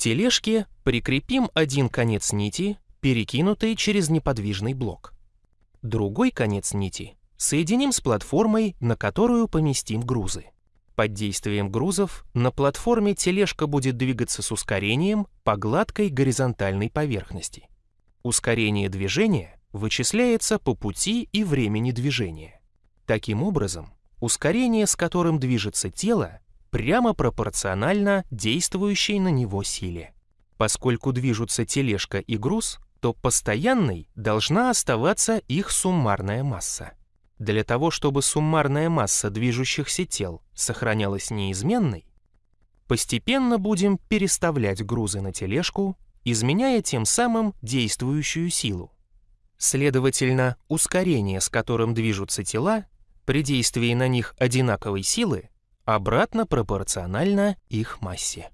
тележке прикрепим один конец нити, перекинутый через неподвижный блок. Другой конец нити соединим с платформой, на которую поместим грузы. Под действием грузов на платформе тележка будет двигаться с ускорением по гладкой горизонтальной поверхности. Ускорение движения вычисляется по пути и времени движения. Таким образом, ускорение, с которым движется тело, прямо пропорционально действующей на него силе. Поскольку движутся тележка и груз, то постоянной должна оставаться их суммарная масса. Для того, чтобы суммарная масса движущихся тел сохранялась неизменной, постепенно будем переставлять грузы на тележку, изменяя тем самым действующую силу. Следовательно, ускорение, с которым движутся тела, при действии на них одинаковой силы, обратно пропорционально их массе.